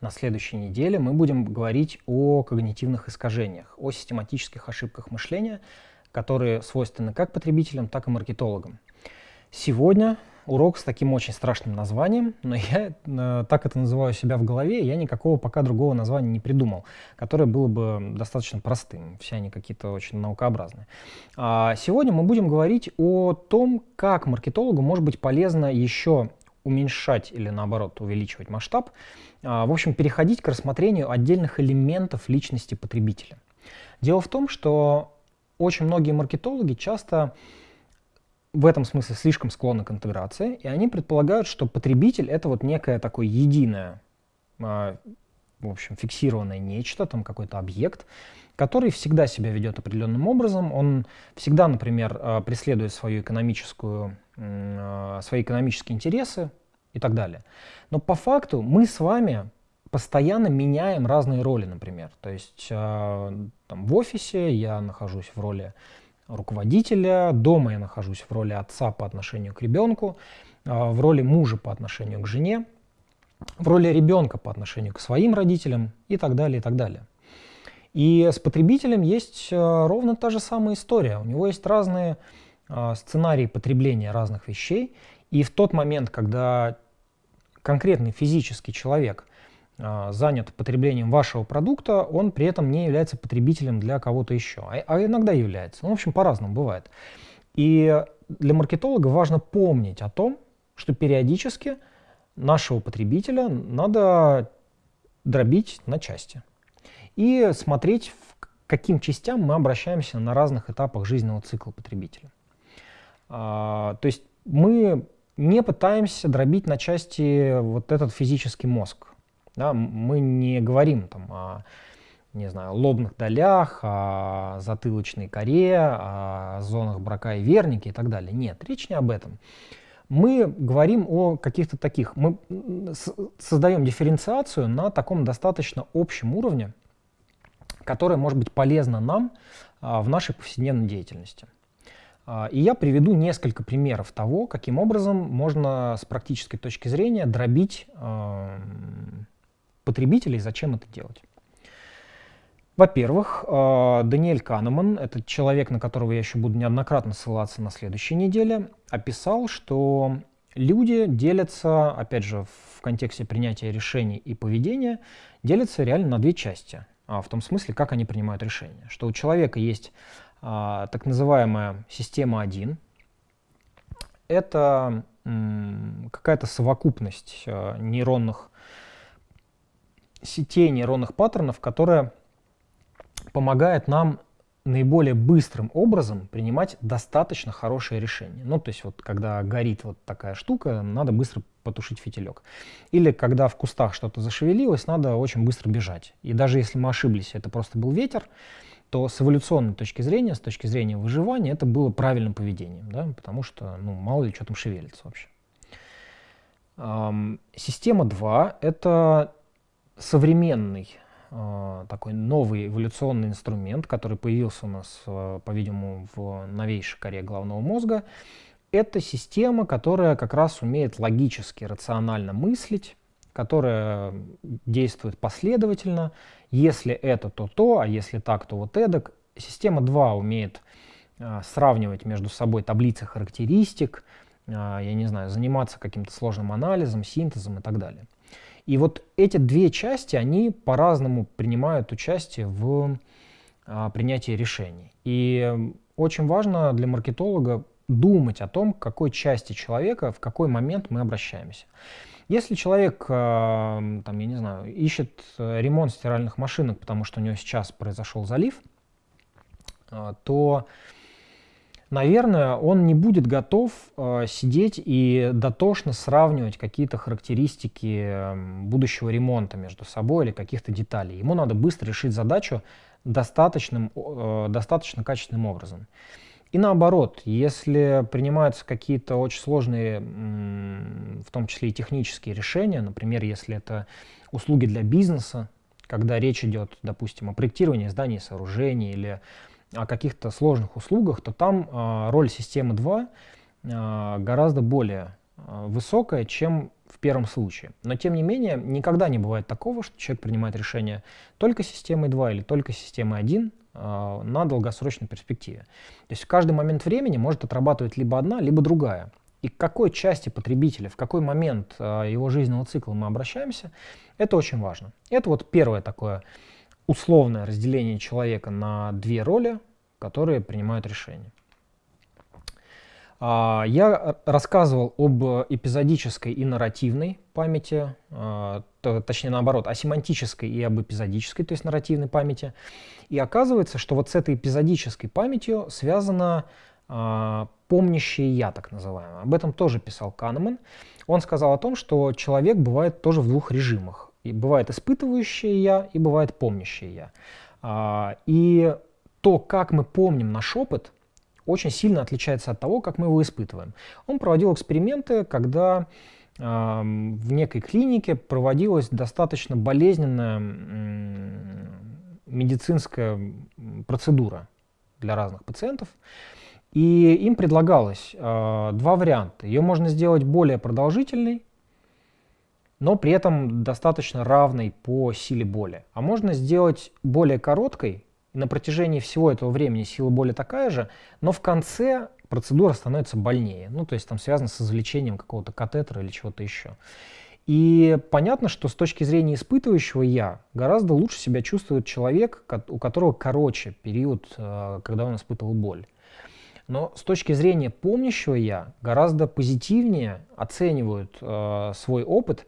На следующей неделе мы будем говорить о когнитивных искажениях, о систематических ошибках мышления, которые свойственны как потребителям, так и маркетологам. Сегодня урок с таким очень страшным названием, но я э, так это называю себя в голове, я никакого пока другого названия не придумал, которое было бы достаточно простым, все они какие-то очень наукообразные. А сегодня мы будем говорить о том, как маркетологу может быть полезно еще уменьшать или наоборот увеличивать масштаб, а, в общем, переходить к рассмотрению отдельных элементов личности потребителя. Дело в том, что очень многие маркетологи часто в этом смысле слишком склонны к интеграции, и они предполагают, что потребитель — это вот некое такое единое, а, в общем, фиксированное нечто, там какой-то объект, который всегда себя ведет определенным образом, он всегда, например, а, преследует свою экономическую, свои экономические интересы, и так далее. Но по факту мы с вами постоянно меняем разные роли, например. То есть э, там, в офисе я нахожусь в роли руководителя, дома я нахожусь в роли отца по отношению к ребенку, э, в роли мужа по отношению к жене, в роли ребенка по отношению к своим родителям и так далее, и так далее. И с потребителем есть ровно та же самая история. У него есть разные сценарии потребления разных вещей, и в тот момент, когда конкретный физический человек а, занят потреблением вашего продукта, он при этом не является потребителем для кого-то еще, а, а иногда является. Ну, в общем, по-разному бывает. И для маркетолога важно помнить о том, что периодически нашего потребителя надо дробить на части и смотреть, к каким частям мы обращаемся на разных этапах жизненного цикла потребителя. А, то есть мы не пытаемся дробить на части вот этот физический мозг. Да, мы не говорим там о не знаю, лобных долях, о затылочной коре, о зонах брака и верники и так далее. Нет, речь не об этом. Мы говорим о каких-то таких, мы создаем дифференциацию на таком достаточно общем уровне, которая может быть полезна нам а, в нашей повседневной деятельности. А, и я приведу несколько примеров того, каким образом можно с практической точки зрения дробить э, потребителей, зачем это делать. Во-первых, э, Даниэль Канеман, это человек, на которого я еще буду неоднократно ссылаться на следующей неделе, описал, что люди делятся, опять же, в контексте принятия решений и поведения, делятся реально на две части. В том смысле, как они принимают решения. Что у человека есть а, так называемая система 1. Это какая-то совокупность а, нейронных сетей, нейронных паттернов, которая помогает нам наиболее быстрым образом принимать достаточно хорошие решения. Ну, то есть вот когда горит вот такая штука, надо быстро потушить фитилек. Или когда в кустах что-то зашевелилось, надо очень быстро бежать. И даже если мы ошиблись, это просто был ветер, то с эволюционной точки зрения, с точки зрения выживания, это было правильным поведением, да, потому что, ну, мало ли что там шевелится вообще. Эм, система 2 — это современный э, такой новый эволюционный инструмент, который появился у нас, э, по-видимому, в новейшей коре головного мозга. Это система, которая как раз умеет логически, рационально мыслить, которая действует последовательно, если это, то то, а если так, то вот эдак. Система 2 умеет э, сравнивать между собой таблицы характеристик, э, я не знаю, заниматься каким-то сложным анализом, синтезом и так далее. И вот эти две части, они по-разному принимают участие в э, принятии решений. И очень важно для маркетолога думать о том, к какой части человека в какой момент мы обращаемся. Если человек, там, я не знаю, ищет э, ремонт стиральных машинок, потому что у него сейчас произошел залив, э, то, наверное, он не будет готов э, сидеть и дотошно сравнивать какие-то характеристики будущего ремонта между собой или каких-то деталей. Ему надо быстро решить задачу достаточным, достаточно качественным образом. И наоборот, если принимаются какие-то очень сложные, в том числе и технические решения, например, если это услуги для бизнеса, когда речь идет, допустим, о проектировании зданий сооружений или о каких-то сложных услугах, то там э, роль системы 2 э, гораздо более э, высокая, чем в первом случае. Но тем не менее, никогда не бывает такого, что человек принимает решение только системой 2 или только системой 1 э, на долгосрочной перспективе. То есть в каждый момент времени может отрабатывать либо одна, либо другая. И к какой части потребителя, в какой момент э, его жизненного цикла мы обращаемся, это очень важно. Это вот первое такое условное разделение человека на две роли, которые принимают решения. А, я рассказывал об эпизодической и нарративной памяти, а, точнее наоборот, о семантической и об эпизодической, то есть нарративной памяти. И оказывается, что вот с этой эпизодической памятью связано а, помнящее я, так называемое. Об этом тоже писал Канеман. Он сказал о том, что человек бывает тоже в двух режимах. И бывает испытывающее я и бывает помнящее я. И то, как мы помним наш опыт – очень сильно отличается от того, как мы его испытываем. Он проводил эксперименты, когда э, в некой клинике проводилась достаточно болезненная медицинская процедура для разных пациентов. И им предлагалось э, два варианта. Ее можно сделать более продолжительной, но при этом достаточно равной по силе боли. А можно сделать более короткой, на протяжении всего этого времени сила боли такая же, но в конце процедура становится больнее. Ну, то есть там связано с извлечением какого-то катетера или чего-то еще. И понятно, что с точки зрения испытывающего «я» гораздо лучше себя чувствует человек, у которого короче период, э, когда он испытывал боль. Но с точки зрения помнящего «я» гораздо позитивнее оценивают э, свой опыт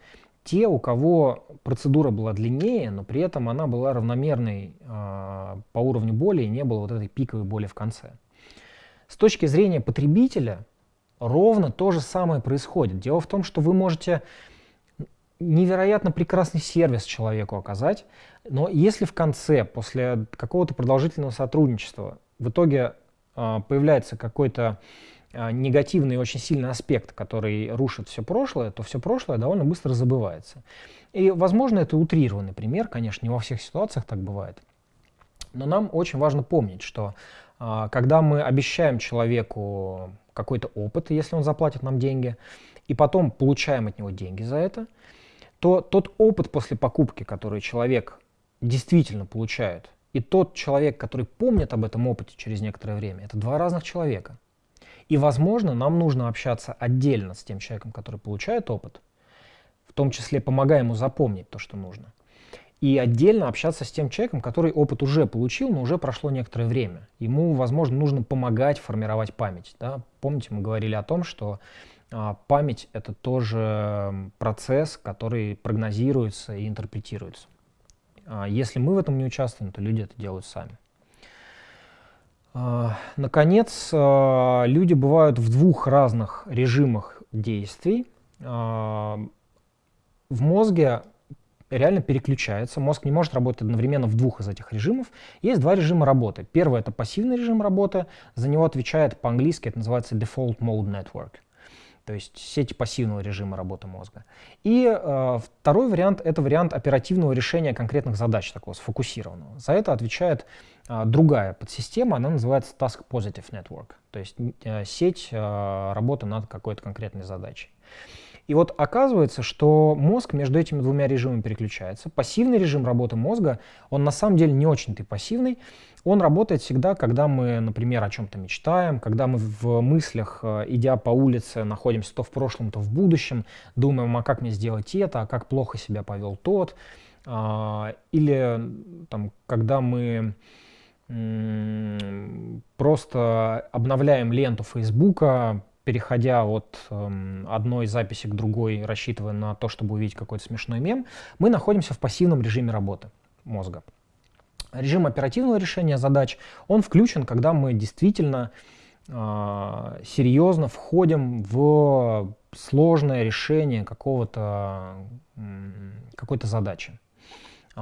те, у кого процедура была длиннее, но при этом она была равномерной э, по уровню боли и не было вот этой пиковой боли в конце. С точки зрения потребителя ровно то же самое происходит. Дело в том, что вы можете невероятно прекрасный сервис человеку оказать, но если в конце, после какого-то продолжительного сотрудничества, в итоге э, появляется какой-то негативный очень сильный аспект, который рушит все прошлое, то все прошлое довольно быстро забывается. И, возможно, это утрированный пример, конечно, не во всех ситуациях так бывает. Но нам очень важно помнить, что а, когда мы обещаем человеку какой-то опыт, если он заплатит нам деньги, и потом получаем от него деньги за это, то тот опыт после покупки, который человек действительно получает, и тот человек, который помнит об этом опыте через некоторое время, это два разных человека. И, возможно, нам нужно общаться отдельно с тем человеком, который получает опыт, в том числе помогая ему запомнить то, что нужно. И отдельно общаться с тем человеком, который опыт уже получил, но уже прошло некоторое время. Ему, возможно, нужно помогать формировать память. Да? Помните, мы говорили о том, что а, память — это тоже процесс, который прогнозируется и интерпретируется. А если мы в этом не участвуем, то люди это делают сами. А, наконец, а, люди бывают в двух разных режимах действий. А, в мозге реально переключается. Мозг не может работать одновременно в двух из этих режимов. Есть два режима работы. Первый — это пассивный режим работы. За него отвечает по-английски, это называется Default Mode Network то есть сети пассивного режима работы мозга. И э, второй вариант — это вариант оперативного решения конкретных задач, такого сфокусированного. За это отвечает другая подсистема, она называется Task Positive Network, то есть э, сеть э, работы над какой-то конкретной задачей. И вот оказывается, что мозг между этими двумя режимами переключается. Пассивный режим работы мозга, он на самом деле не очень-то пассивный. Он работает всегда, когда мы, например, о чем-то мечтаем, когда мы в мыслях, э, идя по улице, находимся то в прошлом, то в будущем, думаем, а как мне сделать это, а как плохо себя повел тот. А, или там, когда мы просто обновляем ленту Фейсбука, переходя от э, одной записи к другой, рассчитывая на то, чтобы увидеть какой-то смешной мем, мы находимся в пассивном режиме работы мозга. Режим оперативного решения задач, он включен, когда мы действительно э, серьезно входим в сложное решение какого-то, какой-то задачи.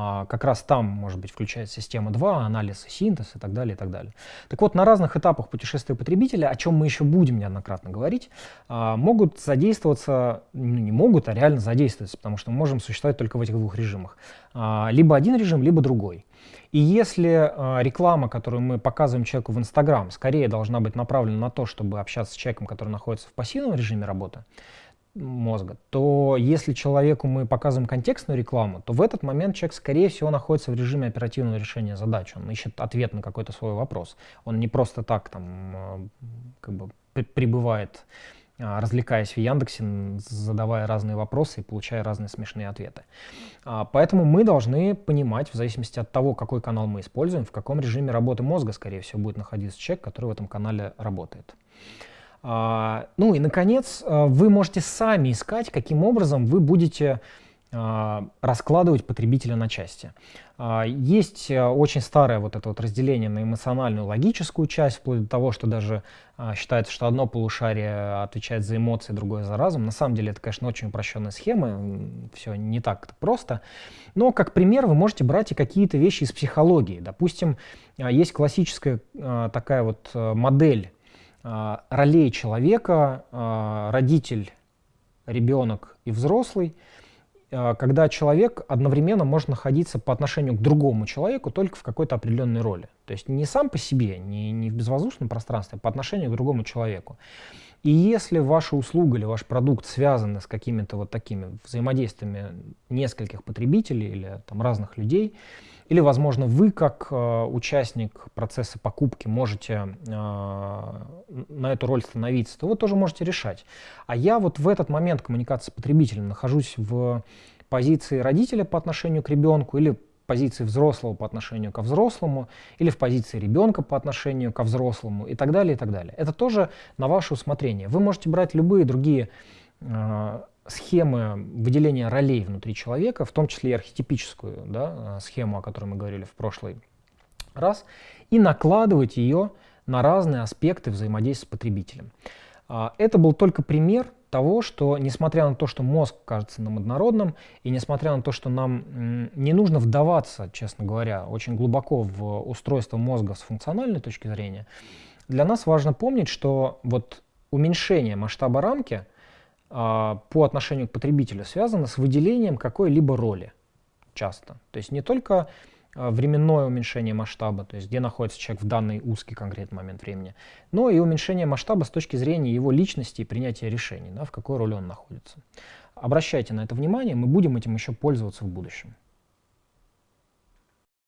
А, как раз там, может быть, включается система 2, анализ и синтез и так далее, и так далее. Так вот, на разных этапах путешествия потребителя, о чем мы еще будем неоднократно говорить, а, могут задействоваться, ну, не могут, а реально задействоваться, потому что мы можем существовать только в этих двух режимах. А, либо один режим, либо другой. И если реклама, которую мы показываем человеку в Инстаграм, скорее должна быть направлена на то, чтобы общаться с человеком, который находится в пассивном режиме работы, мозга, то если человеку мы показываем контекстную рекламу, то в этот момент человек, скорее всего, находится в режиме оперативного решения задач. Он ищет ответ на какой-то свой вопрос. Он не просто так там э, как бы пребывает, а, развлекаясь в Яндексе, задавая разные вопросы и получая разные смешные ответы. А, поэтому мы должны понимать, в зависимости от того, какой канал мы используем, в каком режиме работы мозга, скорее всего, будет находиться человек, который в этом канале работает. А, ну и, наконец, а, вы можете сами искать, каким образом вы будете а, раскладывать потребителя на части. Есть очень старое вот это вот разделение на эмоциональную логическую часть, вплоть до того, что даже считается, что одно полушарие отвечает за эмоции, другое за разум. На самом деле это, конечно, очень упрощенная схема, все не так просто. Но как пример вы можете брать и какие-то вещи из психологии. Допустим, есть классическая такая вот модель ролей человека, а, родитель, ребенок и взрослый, а, когда человек одновременно может находиться по отношению к другому человеку только в какой-то определенной роли. То есть не сам по себе, не, не в безвоздушном пространстве, а по отношению к другому человеку. И если ваша услуга или ваш продукт связаны с какими-то вот такими взаимодействиями нескольких потребителей или там, разных людей, или, возможно, вы, как э, участник процесса покупки, можете э, на эту роль становиться, то вы тоже можете решать. А я вот в этот момент коммуникации с потребителем нахожусь в позиции родителя по отношению к ребенку или позиции взрослого по отношению ко взрослому, или в позиции ребенка по отношению ко взрослому, и так далее, и так далее. Это тоже на ваше усмотрение. Вы можете брать любые другие э, схемы выделения ролей внутри человека, в том числе и архетипическую да, э, схему, о которой мы говорили в прошлый раз, и накладывать ее на разные аспекты взаимодействия с потребителем. А, это был только пример того, что несмотря на то, что мозг кажется нам однородным, и несмотря на то, что нам не нужно вдаваться, честно говоря, очень глубоко в устройство мозга с функциональной точки зрения, для нас важно помнить, что вот уменьшение масштаба рамки – по отношению к потребителю связано с выделением какой-либо роли часто. То есть не только а, временное уменьшение масштаба, то есть где находится человек в данный узкий конкретный момент времени, но и уменьшение масштаба с точки зрения его личности и принятия решений, да, в какой роли он находится. Обращайте на это внимание, мы будем этим еще пользоваться в будущем.